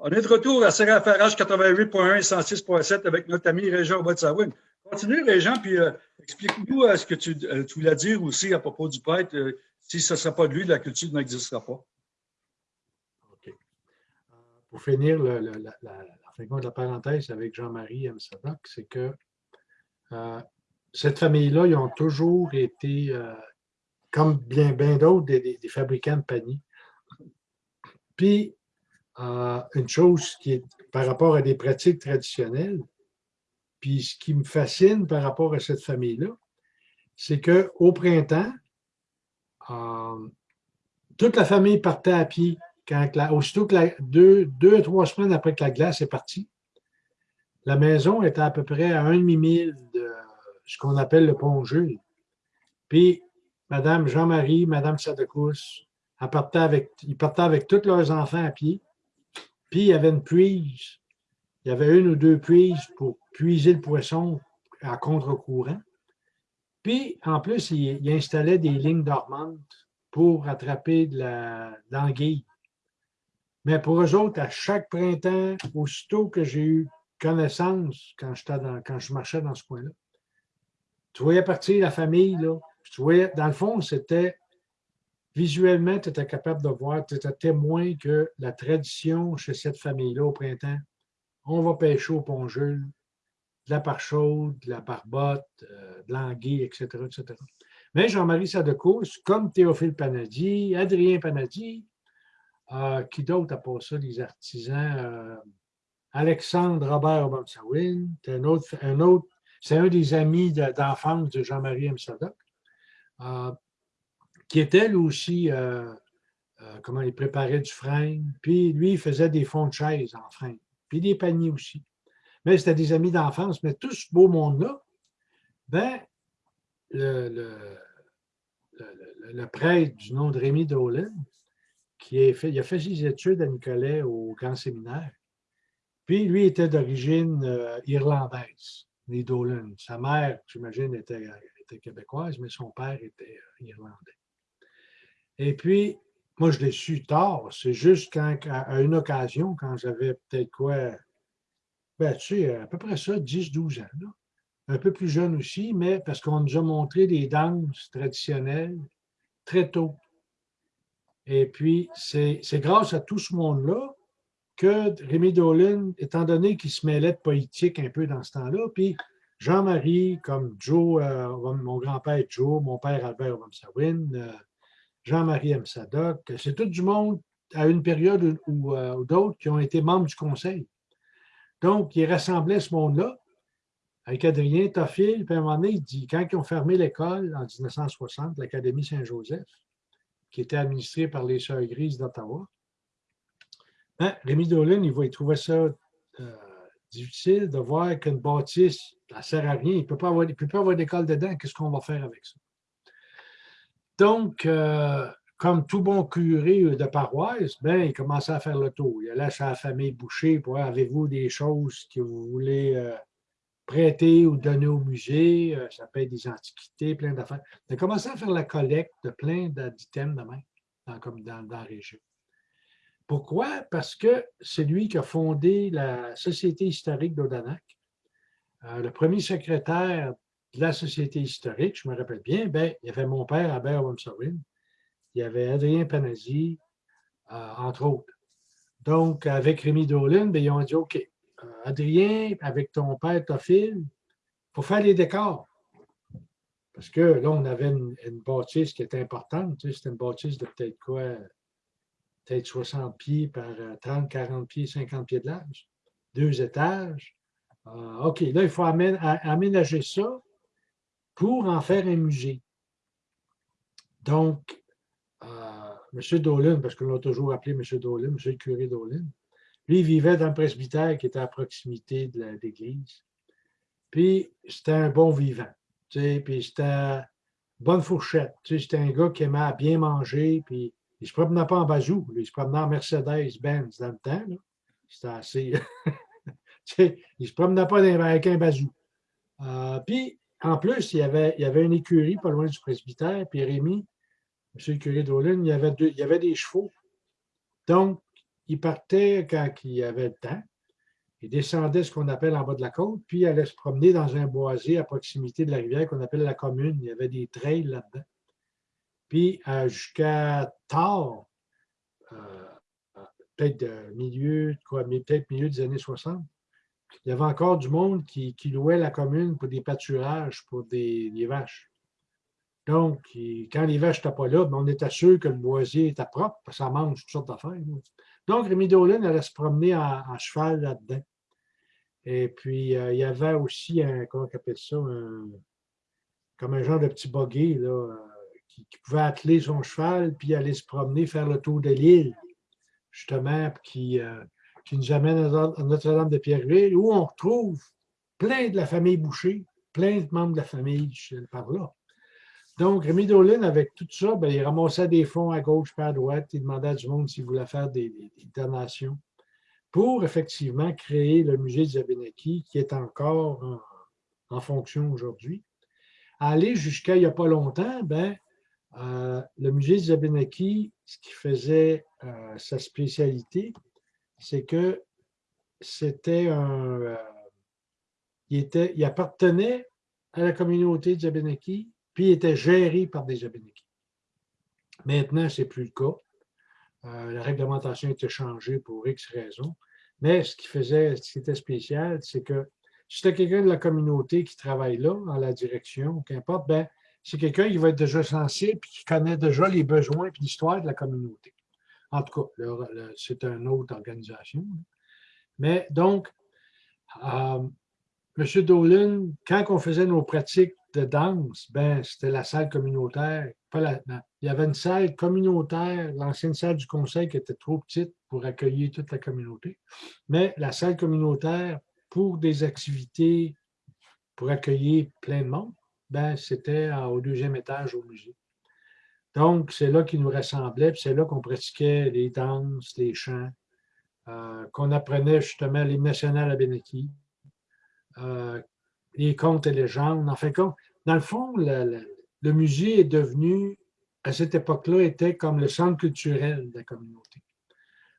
On est de retour à CRFRH 88.1 et 106.7 avec notre ami Régent Botsawin. Continue, Régent, puis euh, explique-nous euh, ce que tu, euh, tu, voulais dire aussi à propos du prêtre. si ce ne serait pas de lui, la culture n'existera pas. OK. Pour finir, la, la, la, la, parenthèse avec Jean-Marie M. Sadoc, c'est que cette famille-là, ils ont toujours été, comme bien, d'autres, des, des, des fabricants de paniers. Puis, une chose qui est par rapport à des pratiques traditionnelles, puis ce qui me fascine par rapport à cette famille-là, c'est qu'au printemps, euh, toute la famille partait à pied. Quand aussitôt que la, deux, deux trois semaines après que la glace est partie, la maison était à peu près à un demi-mille de ce qu'on appelle le pont Jules. Puis, Madame Jean-Marie, Madame Sadekous, avec, ils partaient avec tous leurs enfants à pied. Puis il y avait une prise. Il y avait une ou deux prises pour puiser le poisson à contre-courant. Puis, en plus, il, installait des lignes dormantes pour attraper de l'anguille. Mais pour eux autres, à chaque printemps, aussitôt que j'ai eu connaissance quand, dans, quand je marchais dans ce coin-là, tu voyais partir la famille, là. Tu voyais, dans le fond, c'était visuellement, tu étais capable de voir, tu étais témoin que la tradition chez cette famille-là au printemps, on va pêcher au pont Jules, de la chaude, de la barbotte, euh, de l'anguille, etc., etc. Mais Jean-Marie Sadecous, comme Théophile Panadi, Adrien Panadi, euh, qui d'autre a pas ça, les artisans, euh, Alexandre Robert Obamsawin, un autre, un autre c'est un des amis d'enfance de, Jean-Marie M. Sadoc qui était lui aussi, euh, euh, comment il préparait du frein. Puis lui, il faisait des fonds de chaise en frein. Puis des paniers aussi. Mais c'était des amis d'enfance. Mais tout ce beau monde-là, ben, le, prêtre du nom de Rémi Dolan, qui a fait, ses études à Nicolet au Grand Séminaire. Puis lui était d'origine euh, irlandaise, les Dolan. Sa mère, j'imagine, était, québécoise, mais son père était irlandais. Et puis, moi, je l'ai su tard. C'est juste quand, à une occasion, quand j'avais peut-être quoi, ben, tu sais, à peu près ça, 10-12 ans. Un peu plus jeune aussi, mais parce qu'on nous a montré des danses traditionnelles très tôt. Et puis, c'est grâce à tout ce monde-là que Rémi Dolan, étant donné qu'il se mêlait de politique un peu dans ce temps-là, puis Jean-Marie, comme Joe, euh, mon grand-père Joe, mon père Albert Wamsawin, euh, Jean-Marie M. Sadoc, c'est tout du monde à une période euh, ou, d'autres qui ont été membres du conseil. Donc, il rassemblait ce monde-là avec Adrien Toffil, puis à un moment donné, il dit, quand ils ont fermé l'école en 1960, l'Académie Saint-Joseph, qui était administrée par les Sœurs Grises d'Ottawa, hein, Rémi Dolan, il, il trouvait ça euh, difficile de voir qu'une bâtisse, ça ne sert à rien, il ne peut pas avoir d'école dedans, qu'est-ce qu'on va faire avec ça? Donc, euh, comme tout bon curé de paroisse, ben, il commençait à faire le tour. Il allait chez la famille Boucher pour avez-vous des choses que vous voulez euh, prêter ou donner au musée? Euh, ça peut être des antiquités, plein d'affaires. Il a commencé à faire la collecte de plein d'items dans, comme dans, la région. Pourquoi? Parce que c'est lui qui a fondé la Société historique d'Odanak. le premier secrétaire de la Société historique, je me rappelle bien, ben, il y avait mon père, Albert Wamsawin, il y avait Adrien Panazzi, euh, entre autres. Donc, avec Rémi Dolan, ben, ils ont dit OK, euh, Adrien, avec ton père Tophile, il faut faire les décors. Parce que là, on avait une, bâtisse qui était importante. Tu sais, C'était une bâtisse de peut-être quoi? Peut-être 60 pieds par 30, euh, 40 pieds, 50 pieds de large. Deux étages. OK, là, il faut aménager ça pour en faire un musée. Donc, euh, M. Dolan, parce qu'on l'a toujours appelé M. Dolan, M. le curé Dolan, lui, il vivait dans le presbytère qui était à proximité de l'église. Puis, c'était un bon vivant. Tu sais, puis c'était bonne fourchette. Tu c'était un gars qui aimait bien manger, puis il ne se promenait pas en bazou. il se promenait en Mercedes-Benz dans le temps. C'était assez... tu sais, il ne se promenait pas avec un bazou. Euh, puis, en plus, il y, avait, il y une écurie pas loin du presbytère, puis Rémi, M. le curé d'Olin, il, y avait il y avait des chevaux. Donc, il partait quand il avait le temps. Il descendait ce qu'on appelle en bas de la côte, puis il allait se promener dans un boisé à proximité de la rivière qu'on appelle la commune. Il y avait des trails là-dedans. Puis euh, jusqu'à tard, euh, peut-être milieu, peut-être milieu des années 60, il y avait encore du monde qui, louait la commune pour des pâturages pour des, vaches. Donc, quand les vaches n'étaient pas là, ben, on était sûr que le boisier était propre, parce que ça mange toutes sortes d'affaires. Donc, Rémi Dolan allait se promener en, cheval là-dedans. Et puis, euh, il y avait aussi un, comment on appelle ça, comme un genre de petit buggy là, euh, qui, pouvait atteler son cheval, puis aller se promener, faire le tour de l'île, justement, qui, euh, qui nous amène à Notre-Dame de Pierreville, où on retrouve plein de la famille Boucher, plein de membres de la famille par là. Donc, Rémi Dolan, avec tout ça, ben, il ramassait des fonds à gauche et à droite. Il demandait à du monde s'il voulait faire des, donations pour effectivement créer le musée de Zabenaki, qui est encore en, fonction aujourd'hui. Aller jusqu'à il n'y a pas longtemps, ben, euh, le musée de Zabenaki, ce qui faisait euh, sa spécialité, c'est que c'était un. Euh, il, appartenait à la communauté de Zabenaki, puis il était géré par des Abénékis. Maintenant, ce n'est plus le cas. Euh, la réglementation a été changée pour X raisons. Mais ce qui faisait, ce qui était spécial, c'est que si tu quelqu'un de la communauté qui travaille là, dans la direction, qu'importe, ben, c'est quelqu'un qui va être déjà sensible et qui connaît déjà les besoins et l'histoire de la communauté. En tout cas, c'est une autre organisation. Mais donc, euh, M. Dolan, quand on faisait nos pratiques de danse, ben, c'était la salle communautaire. Pas il y avait une salle communautaire, l'ancienne salle du conseil qui était trop petite pour accueillir toute la communauté. Mais la salle communautaire pour des activités, pour accueillir plein de monde, ben, c'était au deuxième étage au musée. Donc, c'est là qu'il nous rassemblait, puis c'est là qu'on pratiquait les danses, les chants, euh, qu'on apprenait justement les nationales à Beneki, euh, les contes et légendes. En dans le fond, le, musée est devenu, à cette époque-là, était comme le centre culturel de la communauté.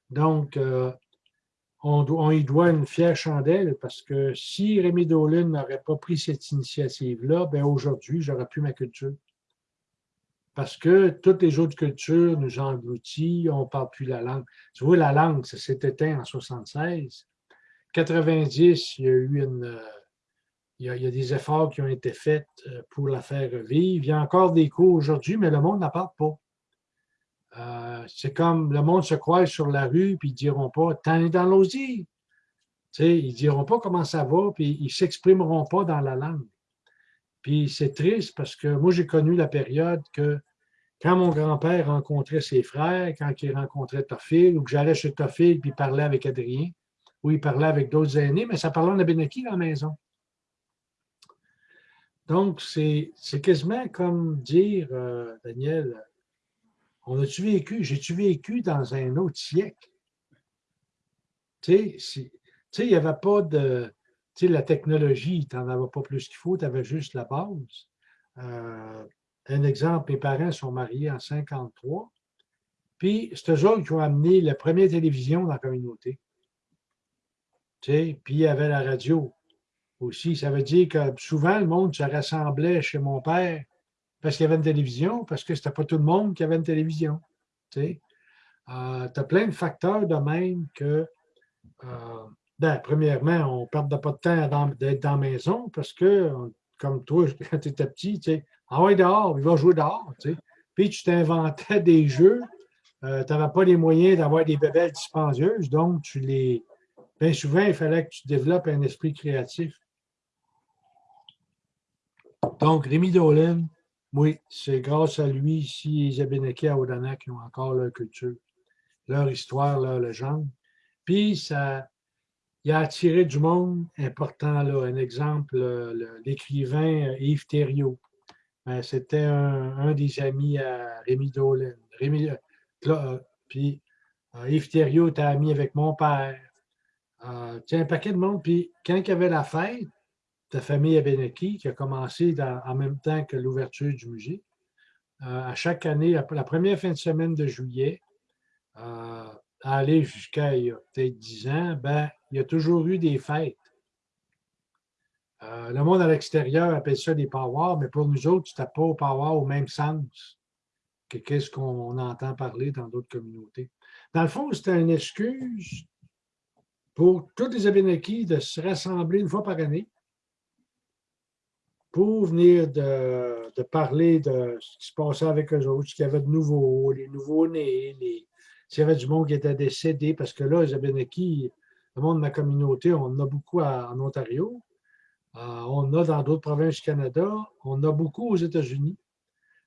Donc, euh, on, y doit une fière chandelle parce que si Rémi Dolan n'aurait pas pris cette initiative-là, ben aujourd'hui, j'aurais plus ma culture. Parce que toutes les autres cultures nous engloutissent, on ne parle plus la langue. Tu vois, la langue, ça s'est éteint en 76. 90, il y a eu une, il y, a, des efforts qui ont été faits euh, pour la faire vivre. Il y a encore des cours aujourd'hui, mais le monde n'en parle pas. Euh, c'est comme le monde se croise sur la rue, puis ils diront pas « T'en es dans l'osier ». Ils diront pas comment ça va, puis ils s'exprimeront pas dans la langue. Puis c'est triste parce que moi, j'ai connu la période que quand mon grand-père rencontrait ses frères, quand il rencontrait Tophil, ou que j'allais chez Tophil puis il parlait avec Adrien, ou il parlait avec d'autres aînés, mais ça parlait en Abénaki dans la maison. Donc, c'est quasiment comme dire, euh, Daniel, on a-tu vécu, j'ai-tu vécu dans un autre siècle? Tu sais, il n'y avait pas de, tu sais, la technologie, tu n'en avais pas plus qu'il faut, tu avais juste la base. Euh, un exemple, mes parents sont mariés en 53, puis c'est eux autres qui ont amené la première télévision dans la communauté. Tu sais, puis il y avait la radio aussi. Ça veut dire que souvent, le monde se rassemblait chez mon père parce qu'il y avait une télévision, parce que c'était pas tout le monde qui avait une télévision. Tu sais. Euh, as plein de facteurs de même que, euh, ben, premièrement, on ne perdait pas de temps d'être dans la maison parce que, comme toi, quand tu étais petit, tu sais, ah ouais, dehors, il va jouer dehors. Tu sais. Puis tu t'inventais des jeux, euh, tu n'avais pas les moyens d'avoir des bébelles dispendieuses, donc tu les. Bien souvent, il fallait que tu développes un esprit créatif. Donc, Rémi Dolan, oui, c'est grâce à lui ici, les Abénakis à Odana qui ont encore leur culture, leur histoire, leur légende. Puis, ça, il a attiré du monde important. Là. Un exemple, l'écrivain Yves Thériault. Ben, c'était un, des amis à Rémi Dolan. Rémi, euh, puis euh, Yves Thériault était ami avec mon père. Euh, un paquet de monde. Puis quand il y avait la fête, ta famille Abenaki, qui a commencé en même temps que l'ouverture du musée. Euh, à chaque année, la, première fin de semaine de juillet, euh, aller jusqu'à il y a peut-être 10 ans, ben, il y a toujours eu des fêtes. Euh, le monde à l'extérieur appelle ça des powwows, mais pour nous autres, tu n'as pas au powwow au même sens que qu'est-ce qu'on entend parler dans d'autres communautés. Dans le fond, c'était une excuse pour tous les Abénakis de se rassembler une fois par année pour venir de, parler de ce qui se passait avec eux autres, ce qu'il y avait de nouveau, les nouveaux-nés, s'il y avait du monde qui était décédé, parce que là, les Abénakis, le monde de ma communauté, on en a beaucoup en Ontario, euh, on a dans d'autres provinces du Canada, on a beaucoup aux États-Unis.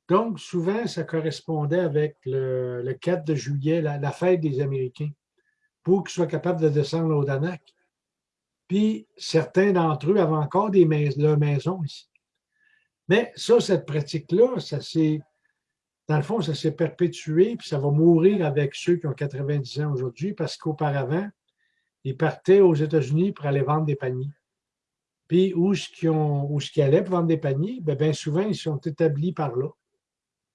Donc, souvent, ça correspondait avec le, 4 de juillet, la, fête des Américains, pour qu'ils soient capables de descendre au Danak. Puis, certains d'entre eux avaient encore des maisons, maison ici. Mais ça, cette pratique-là, ça s'est, dans le fond, ça s'est perpétué, puis ça va mourir avec ceux qui ont 90 ans aujourd'hui, parce qu'auparavant, ils partaient aux États-Unis pour aller vendre des paniers. Puis où ce qu'ils allaient pour vendre des paniers, bien, bien souvent, ils sont établis par là.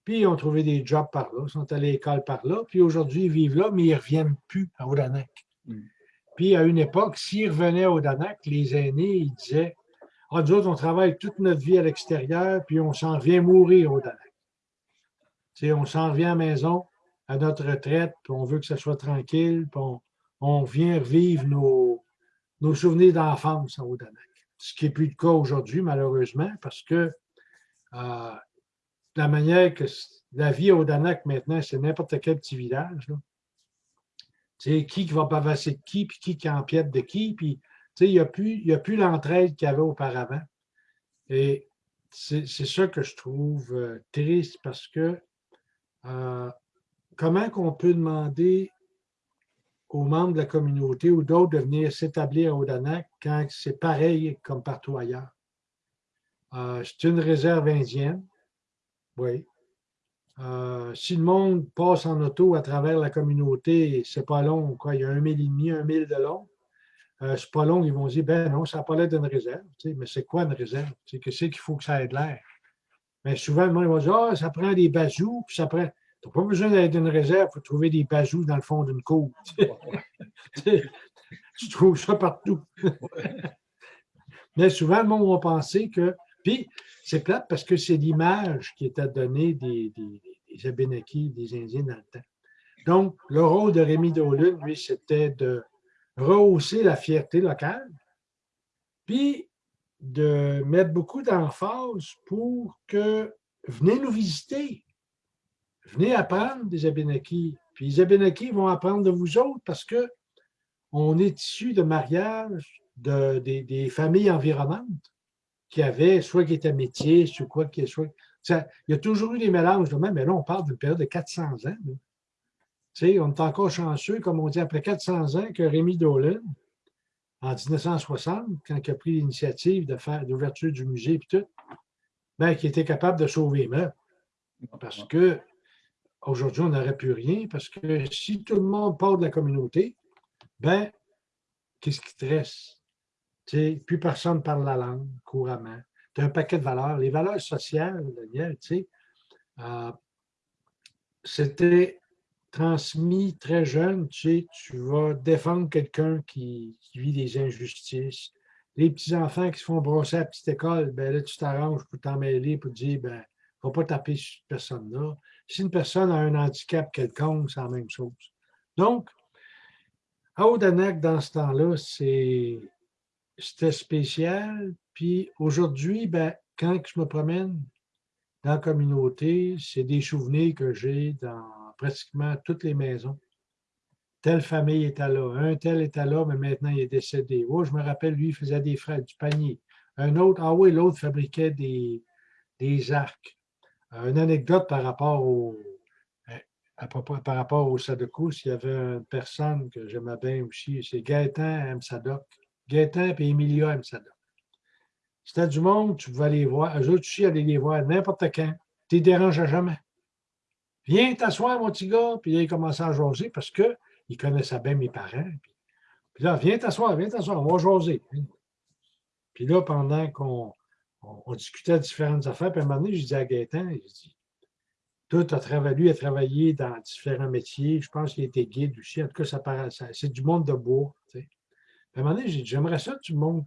Puis ils ont trouvé des jobs par là, ils sont allés à l'école par là, puis aujourd'hui, ils vivent là, mais ils ne reviennent plus à Odanak. Mm. Puis à une époque, s'ils revenaient à Odanak, les aînés, ils disaient ah, nous autres, on travaille toute notre vie à l'extérieur, puis on s'en vient mourir au Danak. on s'en revient à la maison, à notre retraite, puis on veut que ça soit tranquille, puis on, vient revivre nos, souvenirs d'enfance au Danak. Ce qui n'est plus le cas aujourd'hui, malheureusement, parce que euh, la manière que la vie au Danak maintenant, c'est n'importe quel petit village. Là. Qui va bavasser de qui, puis qui qui empiète de qui, puis il n'y a plus, plus l'entraide qu'il y avait auparavant. Et c'est ça que je trouve euh, triste parce que euh, comment qu'on peut demander aux membres de la communauté ou d'autres de venir s'établir à Odanak quand c'est pareil comme partout ailleurs? Euh, c'est une réserve indienne, oui. si le monde passe en auto à travers la communauté, c'est pas long, quoi, il y a un mille et demi, un mille de long. Euh, c'est pas long, ils vont dire, ben non, ça n'a pas l'air d'une réserve. mais c'est quoi une réserve? Qu'est-ce qu'il faut que ça ait de l'air? Mais souvent, le monde va dire, ah, ça prend des bazous, ça prend. Tu n'as pas besoin d'être d'une réserve pour trouver des bazous dans le fond d'une cour. tu trouves ça partout. Mais souvent, le monde va penser que. Puis, c'est plate parce que c'est l'image qui est à donner des, des, des Abénakis, des Indiens dans le temps. Donc, le rôle de Rémi Dolan, lui, c'était de rehausser la fierté locale, puis de mettre beaucoup d'emphase pour que venez nous visiter, venez apprendre des Abénakis. Puis les Abénakis vont apprendre de vous autres parce que on est issu de mariage de, des, familles environnantes qui avaient, soit qui étaient métiers, soit quoi, qui soit. il y a toujours eu des mélanges de même, mais là, on parle d'une période de 400 ans on est encore chanceux, comme on dit, après 400 ans, que Rémi Dolan, en 1960, quand il a pris l'initiative de faire l'ouverture du musée et tout, ben, qui était capable de sauver les meubles. Parce que aujourd'hui, on n'aurait plus rien, parce que si tout le monde part de la communauté, ben, qu'est-ce qui te reste? plus personne parle la langue couramment. Tu as un paquet de valeurs. Les valeurs sociales, Daniel, euh, c'était transmis très jeune, tu vas défendre quelqu'un qui, vit des injustices. Les petits-enfants qui se font brosser à la petite école, ben là, tu t'arranges pour t'en mêler, pour dire, ben, ne va pas taper sur cette personne-là. Si une personne a un handicap quelconque, c'est la même chose. Donc, à Odanak, dans ce temps-là, c'était spécial. Puis aujourd'hui, ben, quand je me promène dans la communauté, c'est des souvenirs que j'ai dans pratiquement toutes les maisons. Telle famille était là, un tel était là, mais maintenant il est décédé. Oh, je me rappelle, lui, il faisait des frais, du panier. Un autre, ah oui, l'autre fabriquait des, des arcs. Euh, une anecdote par rapport au, euh, par rapport au Sadoko, s'il y avait une personne que j'aimais bien aussi, c'est Gaëtan M. Sadok. Gaëtan et Emilia M. Sadok. C'était du monde, tu pouvais aller voir. Eux autres aussi, aller les voir n'importe quand. Tu ne déranges jamais. Viens t'asseoir, mon petit gars. Puis là, il commençait à jaser parce qu'il connaissait bien mes parents. Puis, là, viens t'asseoir, viens t'asseoir, on va jaser. Puis là, pendant qu'on discutait de différentes affaires, puis à un moment donné, je dis à Gaëtan, je dis, tout a travaillé, a travaillé dans différents métiers. Je pense qu'il était guide aussi. En tout cas, ça, paraît, c'est du monde de bois. À un moment donné, j'ai dit, j'aimerais ça, du monde.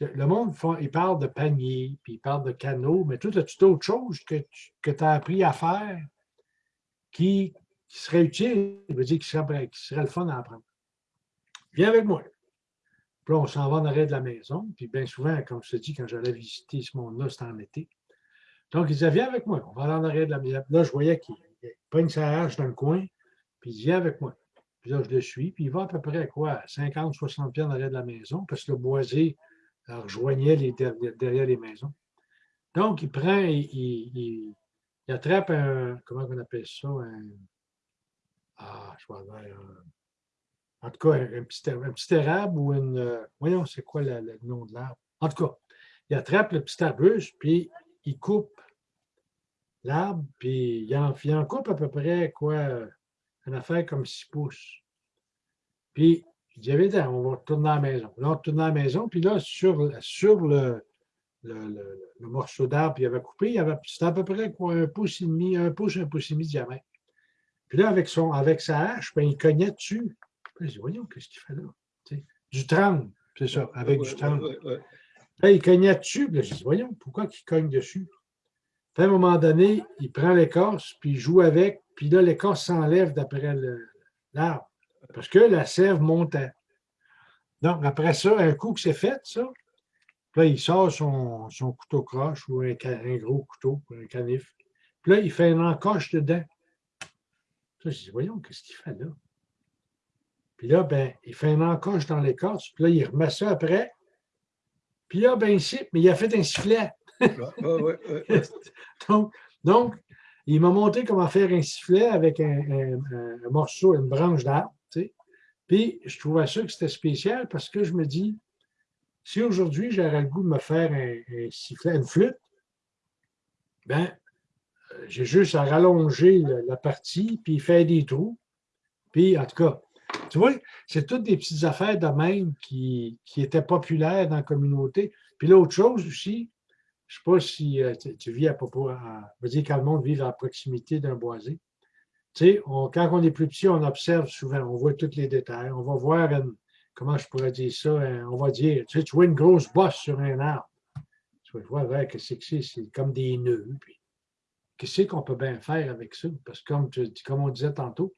Le monde, il parle de panier, puis il parle de canot, mais tout as-tu d'autres choses que tu as appris à faire qui, serait utile, veut dire qui serait, qui serait le fun à apprendre? Viens avec moi. Puis là, on s'en va en arrêt de la maison. Puis bien souvent, comme je te dis, quand j'allais visiter ce monde-là, c'était en été. Donc, il disait, viens avec moi, on va aller en arrière de la maison. Là, je voyais qu'il pogne sa hache dans le coin, puis il dit, viens avec moi. Puis là, je le suis, puis il va à peu près à quoi, 50, 60 pieds en arrière de la maison, parce que le boisé rejoignait derrière les maisons. Donc, il prend, il, attrape un, comment on appelle ça, un, ah, je vois, en tout cas, un, petit, un érable ou une, voyons, c'est quoi le, nom de l'arbre? En tout cas, il attrape le petit arbuste, puis il coupe l'arbre, puis il en, il en, coupe à peu près, quoi, une affaire comme 6 pouces. Puis, dit, viens, on va retourner à la maison. Là, on retourne à la maison, puis là, sur, sur le, le, le, morceau d'arbre qu'il avait coupé, c'était à peu près quoi, un pouce et demi, un pouce, un pouce et demi de diamètre. Puis là, avec, son, avec sa hache, ben, il cognait dessus. Puis, je dis, voyons, qu'est-ce qu'il fait là? du 30, c'est ça, avec du 30. Là, il cognait dessus. Puis là, je dis, voyons, pourquoi il cogne dessus? à un moment donné, il prend l'écorce, puis il joue avec, puis là, l'écorce s'enlève d'après l'arbre. Parce que la sève montait. Donc, après ça, un coup que c'est fait, ça, là, il sort son, son couteau croche ou un, gros couteau, un canif. Puis là, il fait une encoche dedans. je dis, voyons, qu'est-ce qu'il fait là? Puis là, ben, il fait une encoche dans l'écorce, puis là, il remet ça après, puis là, ben ici, mais il a fait un sifflet. donc, il m'a montré comment faire un sifflet avec un, morceau, une branche d'arbre. Puis, je trouvais ça que c'était spécial parce que je me dis, si aujourd'hui j'aurais le goût de me faire un, sifflet, une flûte, ben, euh, j'ai juste à rallonger la partie, puis faire des trous. Puis, en tout cas, tu vois, c'est toutes des petites affaires de même qui, étaient populaires dans la communauté. Puis l'autre chose aussi, je ne sais pas si euh, tu, vis à propos, à, veux dire quand le monde vit à proximité d'un boisé. Tu sais, quand on est plus petit, on observe souvent, on voit tous les détails. On va voir, comment je pourrais dire ça, on va dire, tu tu vois une grosse bosse sur un arbre. Tu vas voir, qu'est-ce que c'est? C'est comme des nœuds. qu'est-ce qu'on peut bien faire avec ça? Parce que comme, comme on disait tantôt,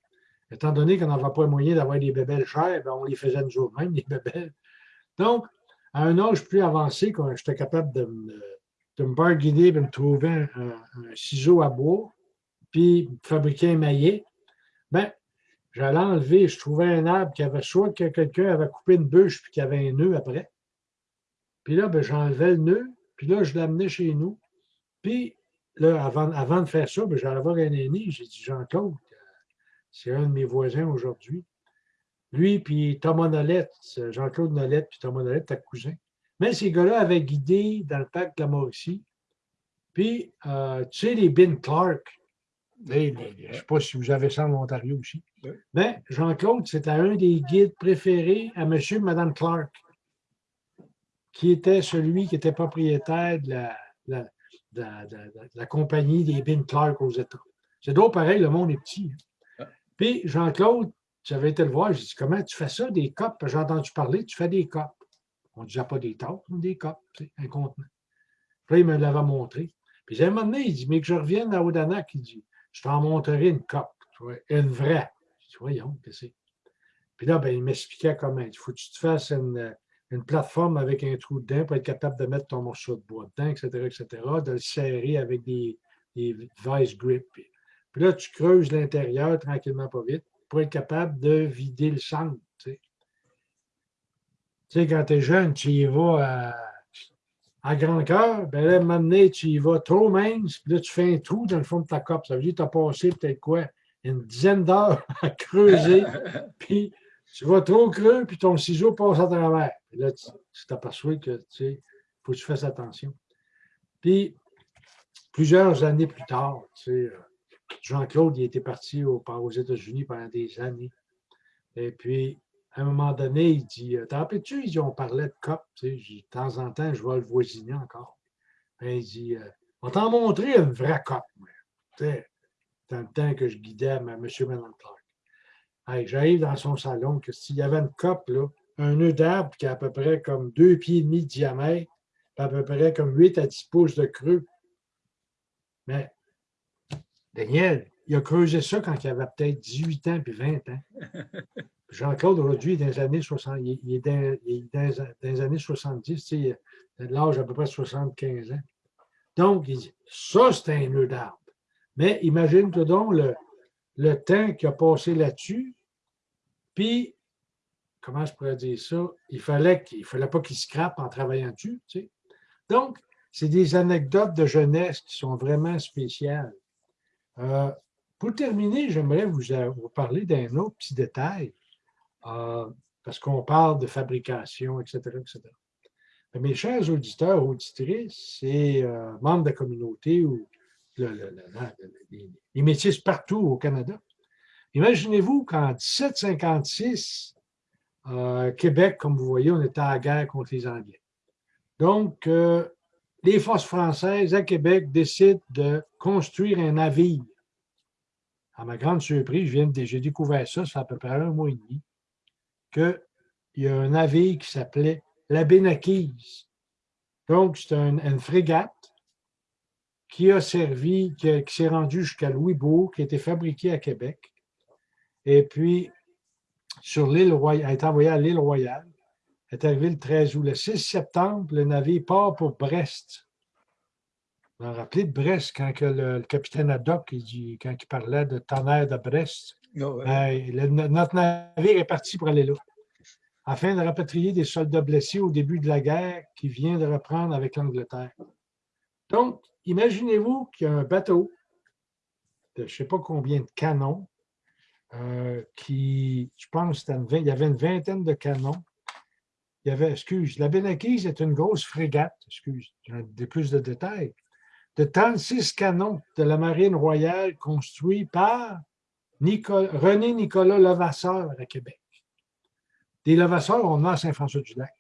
Étant donné qu'on n'avait pas moyen d'avoir des bébelles chères, ben, on les faisait nous autres-mêmes, les bébelles. Donc, à un âge plus avancé, quand j'étais capable de, de, me barguiner, de me trouver un, ciseau à bois, puis fabriquer un maillet, ben, j'allais enlever, je trouvais un arbre qui avait soit que quelqu'un avait coupé une bûche puis qui avait un nœud après. Puis là, ben, j'enlevais le nœud, puis là, je l'amenais chez nous. Puis là, avant, avant de faire ça, ben, j'allais voir un aîné, j'ai dit, Jean-Claude, c'est un de mes voisins aujourd'hui. Lui, puis Thomas Nolette, Jean-Claude Nolette, puis Thomas Nolette, ta cousin. Mais ces gars-là avaient guidé dans le parc de la Mauricie. Puis, euh, tu sais, les Ben Clark, je ne sais pas si vous avez ça en Ontario aussi. Mais Jean-Claude, c'était un des guides préférés à M. et Mme Clark, qui était celui qui était propriétaire de la, la, compagnie des Ben Clark aux États. C'est donc pareil, le monde est petit. Hein. Puis Jean-Claude, j'avais été le voir, j'ai dit Comment tu fais ça, des copes? J'ai entendu parler, tu fais des copes. On ne disait pas des tasses, des copes, un contenant. Puis il me l'avait montré. Puis à un moment donné, il dit Mais que je revienne à Odanak, il dit Je t'en montrerai une cope, une vraie. Je dis Voyons, qu'est-ce que c'est? Puis là, ben, il m'expliquait comment. Il faut que tu te fasses une, plateforme avec un trou dedans pour être capable de mettre ton morceau de bois dedans, etc., etc., de le serrer avec des, des vice grips. Puis là, tu creuses l'intérieur tranquillement, pas vite, pour être capable de vider le centre. Tu sais, quand tu es jeune, tu y vas à, grand cœur, ben là, maintenant, tu y vas trop mince, puis là, tu fais un trou dans le fond de ta cope. Ça veut dire que tu as passé peut-être quoi? Une dizaine d'heures à creuser, puis tu vas trop creux, puis ton ciseau passe à travers. Puis là, tu t'aperçois que, tu sais, faut que tu fasses attention. Puis, plusieurs années plus tard, tu sais, euh, Jean-Claude, il était parti aux États-Unis pendant des années. Et puis, à un moment donné, il dit T'en rappelles-tu On parlait de COP. Tu sais, de temps en temps, je vois le voisiner encore. Il dit euh, On t'en montrer une vraie COP. Tu sais, dans le temps que je guidais M. Mme Clark. J'arrive dans son salon, que s'il y avait une cope, là, un nœud d'arbre qui a à peu près comme deux pieds et demi de diamètre, à peu près comme 8 à 10 pouces de creux. Mais Daniel, il a creusé ça quand il avait peut-être 18 ans puis 20 ans. Jean-Claude, aujourd'hui, dans les années 60, il est dans, les années 70, il a l'âge à peu près 75 ans. Donc, il dit, ça, c'est un nœud d'arbre. Mais imagine-toi donc le, le temps qu'il a passé là-dessus, puis, comment je pourrais dire ça, il fallait qu'il fallait pas qu'il scrape en travaillant dessus. Tu sais. Donc, c'est des anecdotes de jeunesse qui sont vraiment spéciales. Euh, pour terminer, j'aimerais vous, vous, parler d'un autre petit détail, euh, parce qu'on parle de fabrication, etc., etc. mes chers auditeurs, auditrices et euh, membres de la communauté ou les métiers partout au Canada, imaginez-vous qu'en 1756, Québec, comme vous voyez, on était à la guerre contre les Anglais. Donc, euh, les forces françaises à Québec décident de construire un navire. À ma grande surprise, j'ai découvert ça, ça fait à peu près un mois et demi, qu'il y a un navire qui s'appelait la Bénaquise. Donc, c'est une frégate qui a servi, qui, s'est rendue jusqu'à Louisbourg, qui a été fabriquée à Québec. Et puis, sur l'île Royale, a été envoyée à l'île Royale est arrivé le 13 août. Le 6 septembre, le navire part pour Brest. Vous vous rappelez de Brest, quand le, capitaine Haddock, il quand il parlait de tonnerre de Brest. Oh, ben, notre navire est parti pour aller là, afin de rapatrier des soldats blessés au début de la guerre qui vient de reprendre avec l'Angleterre. Donc, imaginez-vous qu'il y a un bateau de je ne sais pas combien de canons, euh, qui, je pense, il y avait une vingtaine de canons, il y avait, excuse, la Bénaquise est une grosse frégate, excuse, des plus de détails, de 36 canons de la marine royale construits par René Nicolas Levasseur à Québec. Des Levasseurs, on a à Saint-François-du-Lac.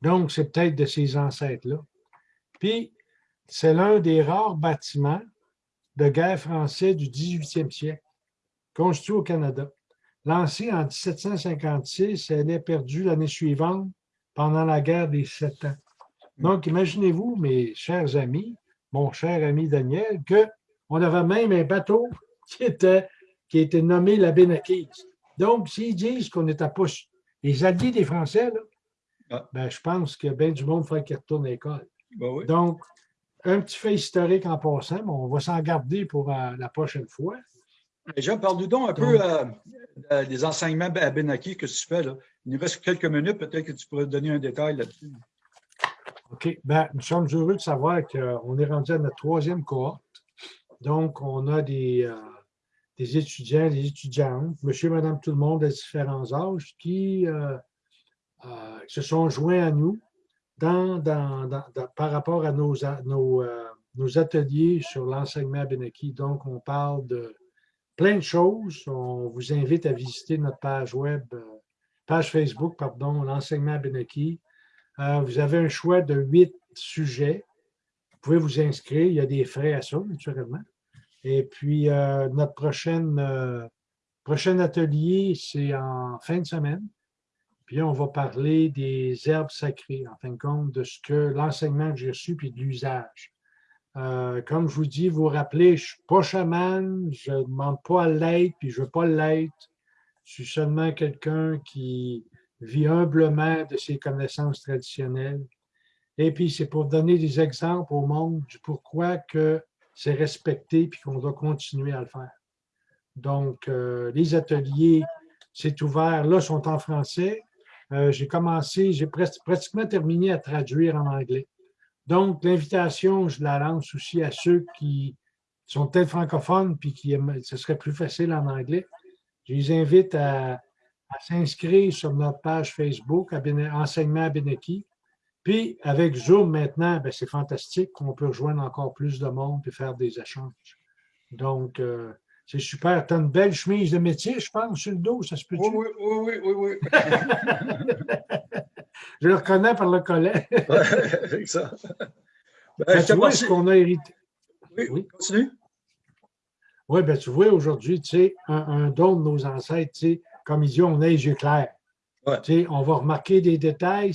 Donc, c'est peut-être de ces ancêtres-là. Puis, c'est l'un des rares bâtiments de guerre français du 18e siècle, construit au Canada. Lancé en 1756, elle est perdue l'année suivante pendant la guerre des Sept Ans. Donc, imaginez-vous, mes chers amis, mon cher ami Daniel, qu'on avait même un bateau qui était, qui était nommé la Bénaquise. Donc, s'ils disent qu'on n'était pas les alliés des Français, là, ah. ben, je pense que bien du monde ferait qu'ils retournent à l'école. Ben Donc, un petit fait historique en passant, mais on va s'en garder pour euh, la prochaine fois. Jean, parle-nous donc un peu euh, euh, des enseignements à Benaki que tu fais. Là? Il nous reste quelques minutes, peut-être que tu pourrais donner un détail là-dessus. OK. Ben, nous sommes heureux de savoir qu'on est rendu à notre troisième cohorte. Donc, on a des, euh, des étudiants, des étudiantes, monsieur, madame, tout le monde à différents âges qui se sont joints à nous dans, par rapport à nos, nos, nos ateliers sur l'enseignement à Benaki. Donc, on parle de plein de choses. On vous invite à visiter notre page web, euh, page Facebook, pardon, l'enseignement à Benaki. Euh, vous avez un choix de huit sujets. Vous pouvez vous inscrire. Il y a des frais à ça, naturellement. Et puis, euh, notre prochaine, prochain atelier, c'est en fin de semaine. Puis on va parler des herbes sacrées, en fin de compte, de ce que l'enseignement que j'ai reçu, puis de l'usage. Euh, comme je vous dis, vous vous rappelez, je ne suis pas chaman, je ne demande pas à l'être, puis je ne veux pas l'être. Je suis seulement quelqu'un qui vit humblement de ses connaissances traditionnelles. Et puis, c'est pour donner des exemples au monde du pourquoi que c'est respecté puis qu'on doit continuer à le faire. Donc, euh, les ateliers, c'est ouvert. Là, sont en français. Euh, j'ai commencé, j'ai pratiquement terminé à traduire en anglais. Donc, l'invitation, je la lance aussi à ceux qui sont peut-être francophones puis qui ce serait plus facile en anglais. Je les invite à, s'inscrire sur notre page Facebook, à Enseignement à Beneki. Puis, avec Zoom maintenant, ben, c'est fantastique qu'on peut rejoindre encore plus de monde et faire des échanges. Donc, euh, c'est super. Tu as une belle chemise de métier, je pense, sur le dos, ça se peut Oui, oui, oui, oui, oui. je le reconnais par le collet. avec ça. Ben, ben, tu vois ce qu'on a hérité. Oui, oui, continue. Oui, bien, tu vois, aujourd'hui, tu sais, un, un, don de nos ancêtres, tu sais, comme ils disent, on a les yeux clairs. Ouais. Tu sais, on va remarquer des détails.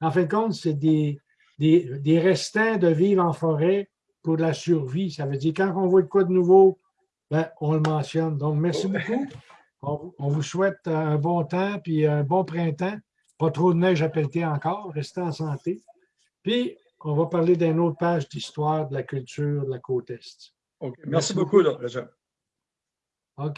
En fin de compte, c'est des, des, des, restants de vivre en forêt pour la survie. Ça veut dire, quand on voit de quoi de nouveau, ben, on le mentionne. Donc, merci beaucoup. On, on, vous souhaite un bon temps, puis un bon printemps. Pas trop de neige à pelleter encore. Restez en santé. Puis, on va parler d'une autre page d'histoire de la culture de la côte Est. OK. Merci, Merci beaucoup, beaucoup. Là, OK.